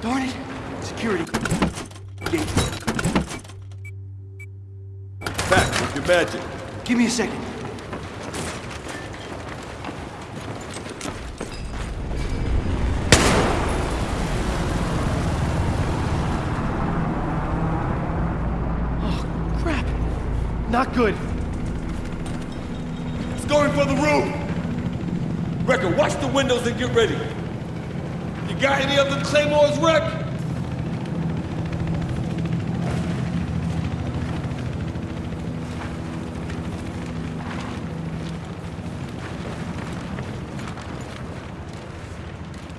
Darn it! Security. Gate. Back with your magic. Give me a second. Oh, crap. Not good. It's going for the roof. Recker, watch the windows and get ready. Got any other claymores, Reck?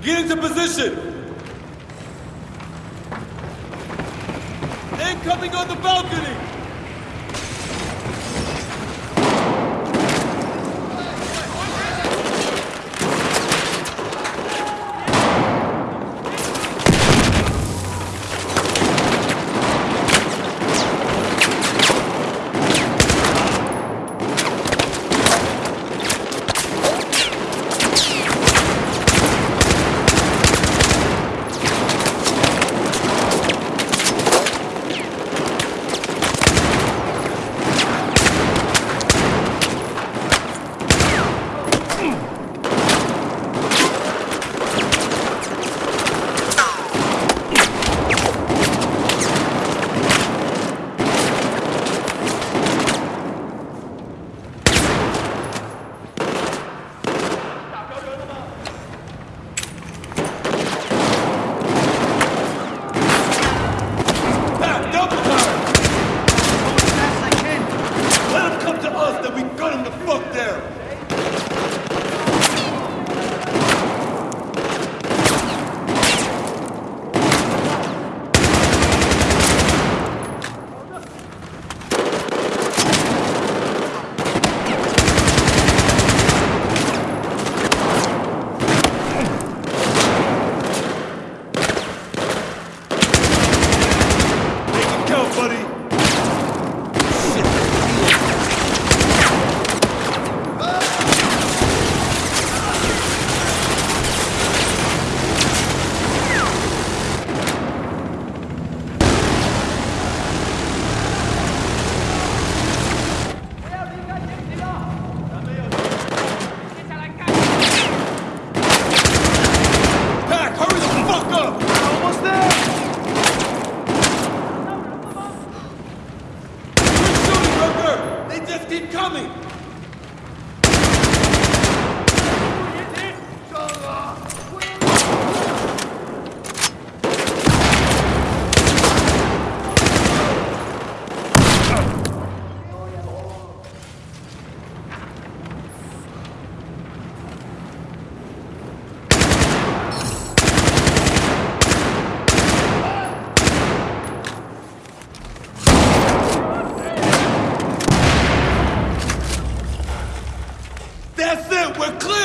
Get into position! Incoming on the balcony!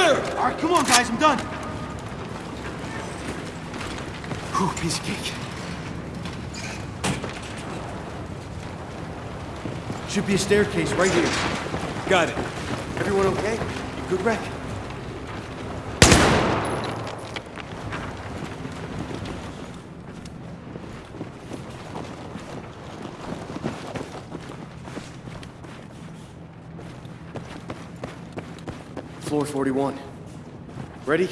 Clear! All right, come on, guys. I'm done. Whew, piece of cake. Should be a staircase right here. Got it. Everyone okay? Good wreck. Floor 41. Ready?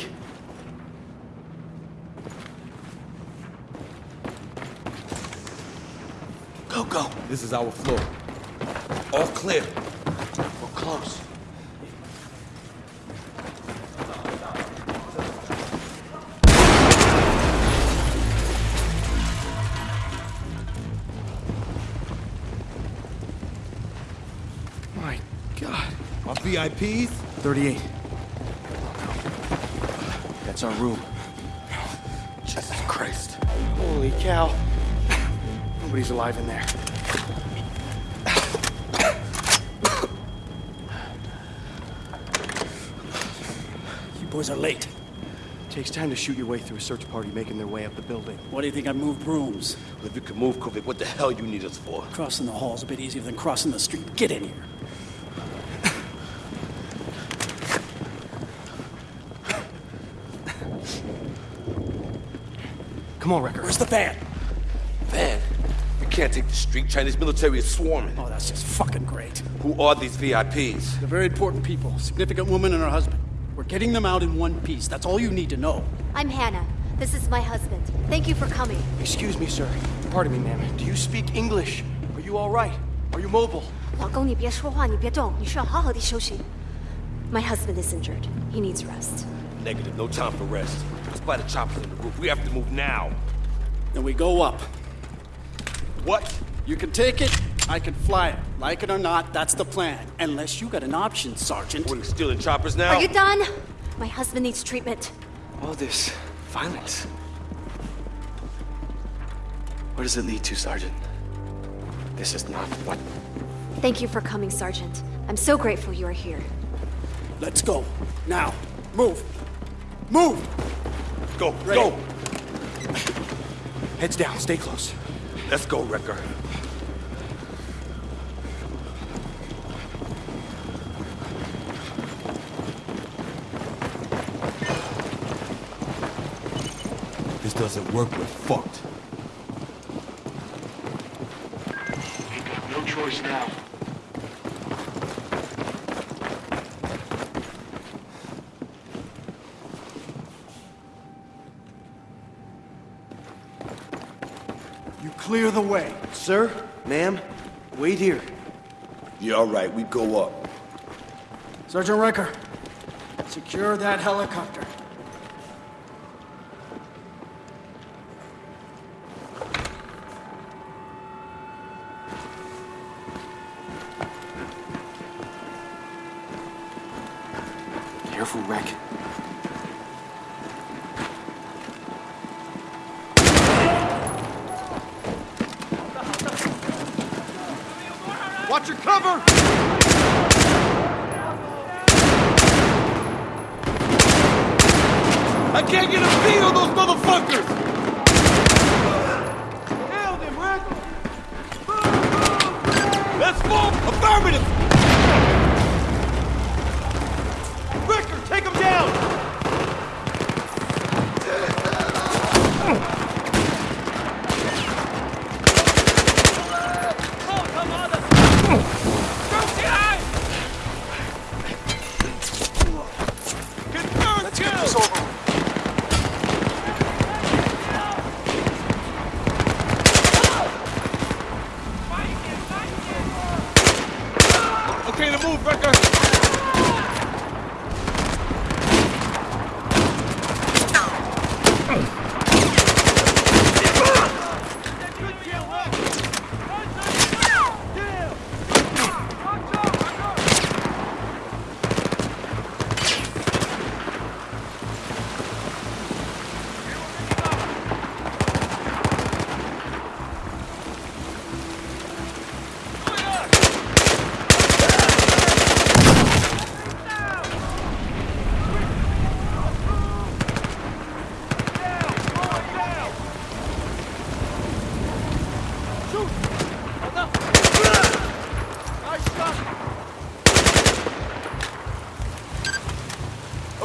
Go, go. This is our floor. All clear. We're close. My God. Our VIPs? 38. That's our room. Jesus Christ. Holy cow. Nobody's alive in there. You boys are late. Takes time to shoot your way through a search party making their way up the building. Why do you think I moved rooms? If you can move, Kovic, what the hell you need us for? Crossing the hall's is a bit easier than crossing the street. Get in here. Come on, Recker. Where's the van? Van? You can't take the street. Chinese military is swarming. Oh, that's just fucking great. Who are these VIPs? They're very important people. Significant woman and her husband. We're getting them out in one piece. That's all you need to know. I'm Hannah. This is my husband. Thank you for coming. Excuse me, sir. Pardon me, ma'am. Do you speak English? Are you all right? Are you mobile? 老公，你别说话，你别动，你需要好好的休息。My husband is injured. He needs rest. Negative. No time for rest. Let's the choppers in the roof. We have to move now. Then we go up. What? You can take it, I can fly it. Like it or not, that's the plan. Unless you got an option, Sergeant. We're stealing choppers now? Are you done? My husband needs treatment. All this violence. Where does it lead to, Sergeant? This is not what. Thank you for coming, Sergeant. I'm so grateful you are here. Let's go. Now. Move. Move! Go, Ready. go! Heads down, stay close. Let's go, Recker. This doesn't work, we're fucked. No choice now. Clear the way. Sir, ma'am, wait here. Yeah, all right, we go up. Sergeant Recker, secure that helicopter. Watch your cover! I can't get a beat on those motherfuckers! Nailed him, Rick! Let's! Affirmative! Recker, take him down! Let's get this over Okay to move, Recker!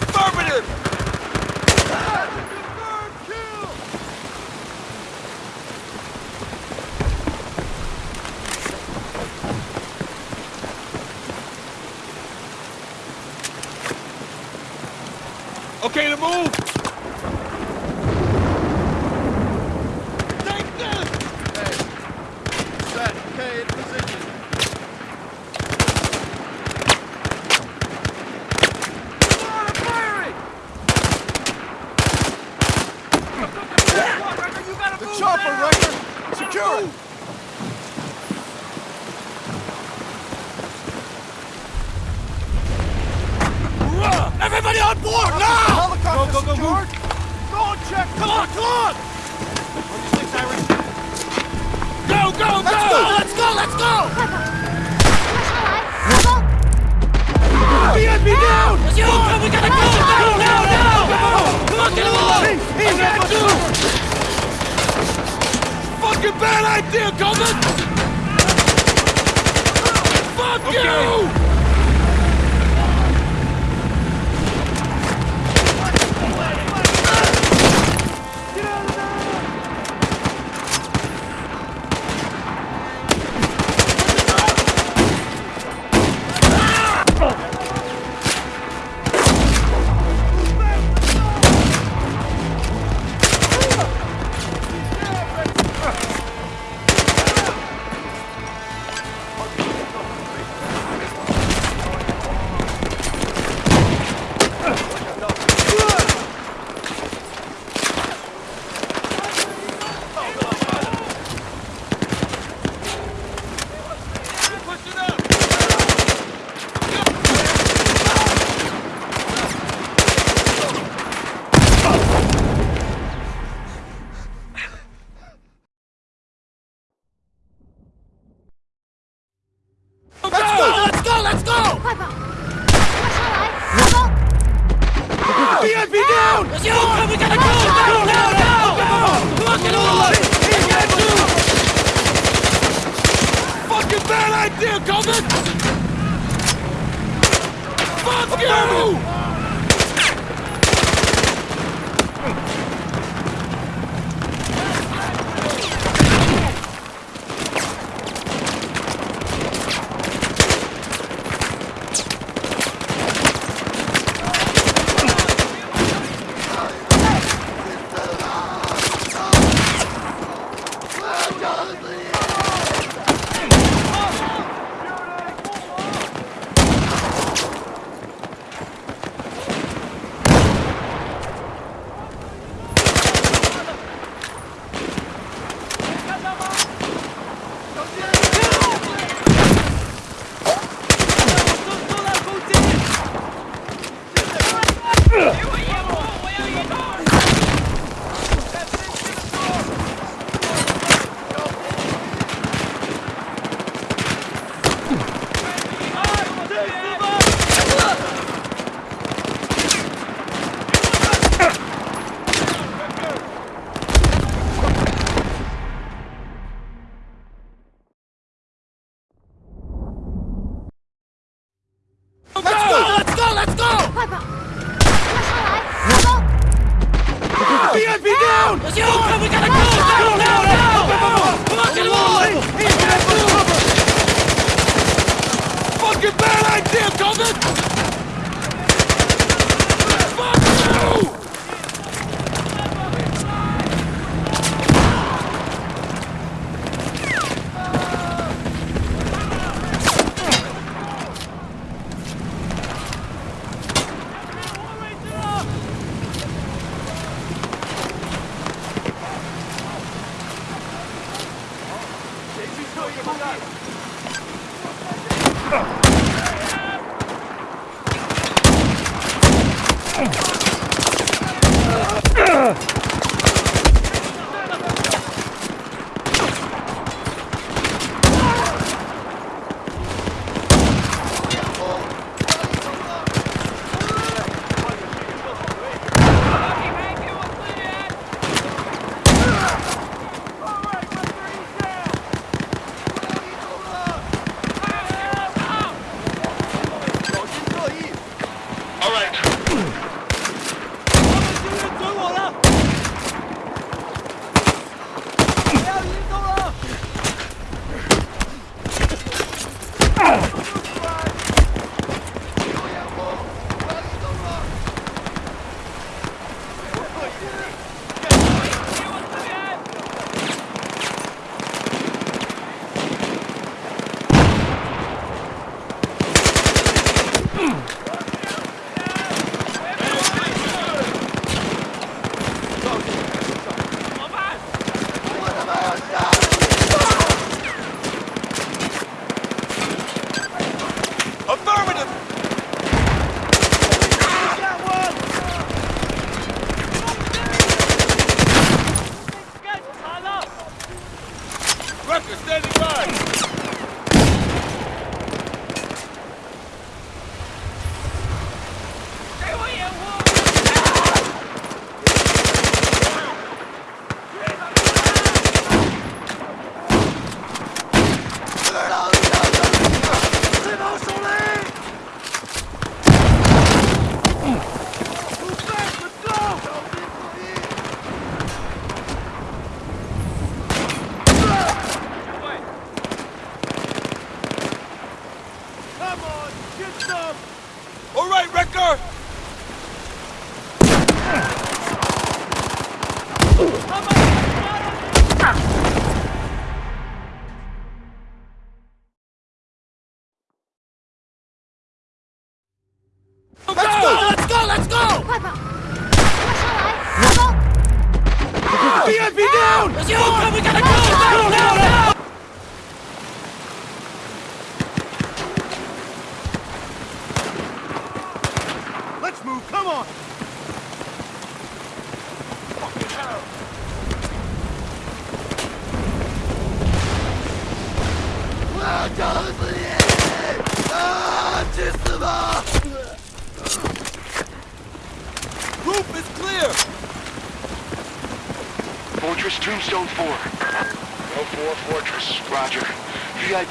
Affirmative! Okay to move! Take this! Set. Okay, in Fucking bad idea, Coleman! Fuck you! Fucking bad idea, Coleman! Fuck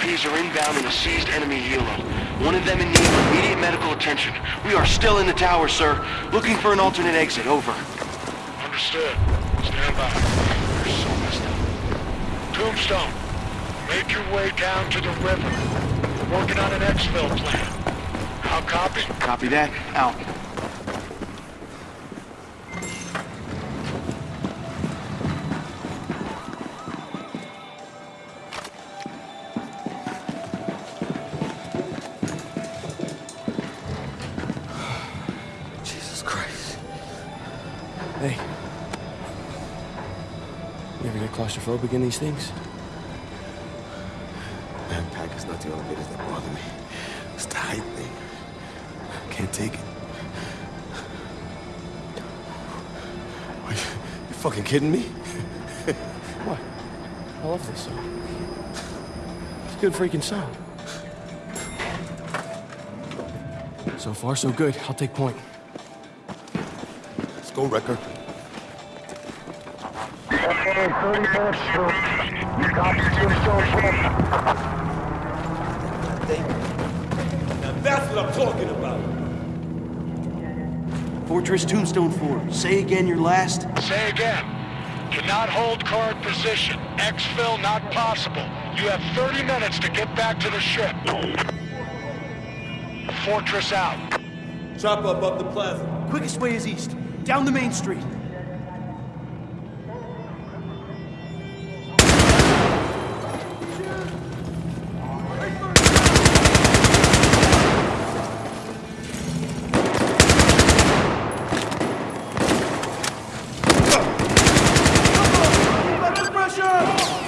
VIPs are inbound in a seized enemy helo. One of them in need of immediate medical attention. We are still in the tower, sir. Looking for an alternate exit. Over. Understood. Stand by. You're so messed up. Tombstone, make your way down to the river. We're working on an exfil plan. I'll copy. Copy that. Out. Claustrophobic in these things? Backpack is not the elevators that bother me. It's the height thing. Can't take it. Are you, you fucking kidding me? What? I love this song. It's a good freaking song. So far, so good. I'll take point. Let's go, Recker. Okay, 30 minutes through. You copy Tombstone 4. Now that's what I'm talking about. Fortress Tombstone 4. Say again your last. Say again. Cannot hold card position. Exfil not possible. You have 30 minutes to get back to the ship. Fortress out. Chop up up the plaza. Quickest way is east, down the main street.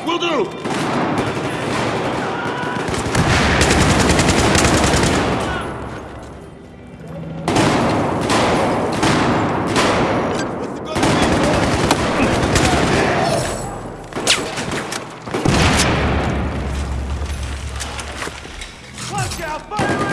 Will do. Out! Fire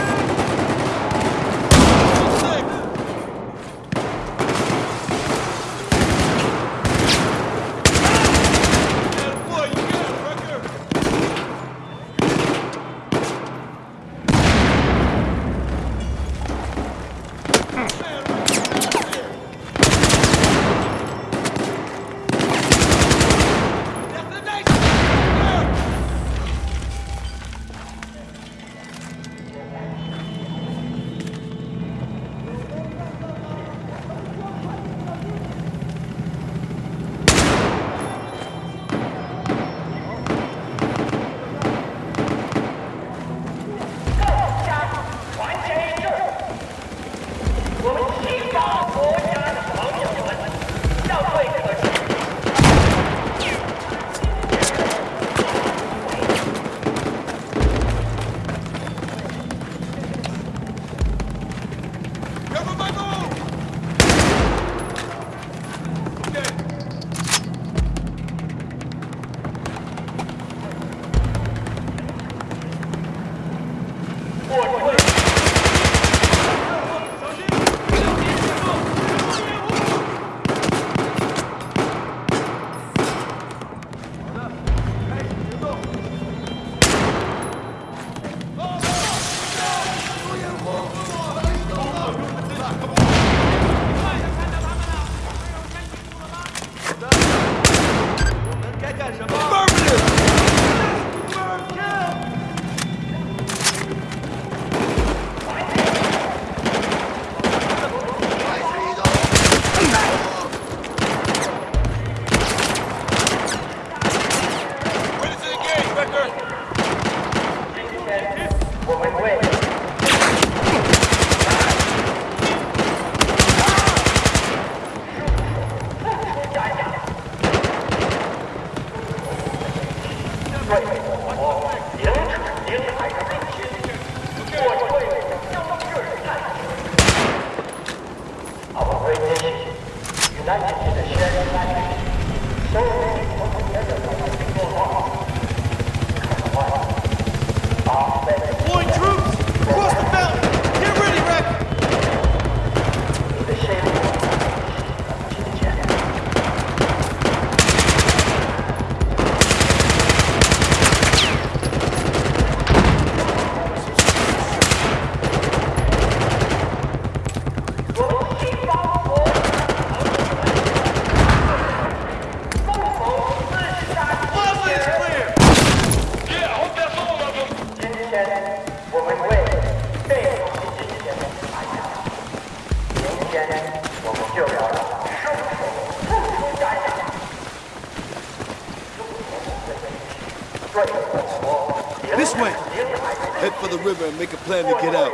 plan to get out.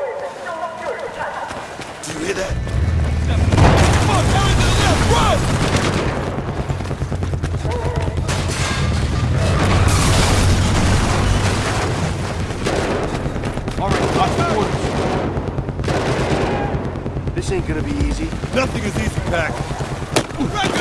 Do you hear that? Fuck! Hurry to the left! Run! All right, lots of orders. This ain't gonna be easy. Nothing is easy, Pac. Recker, they got you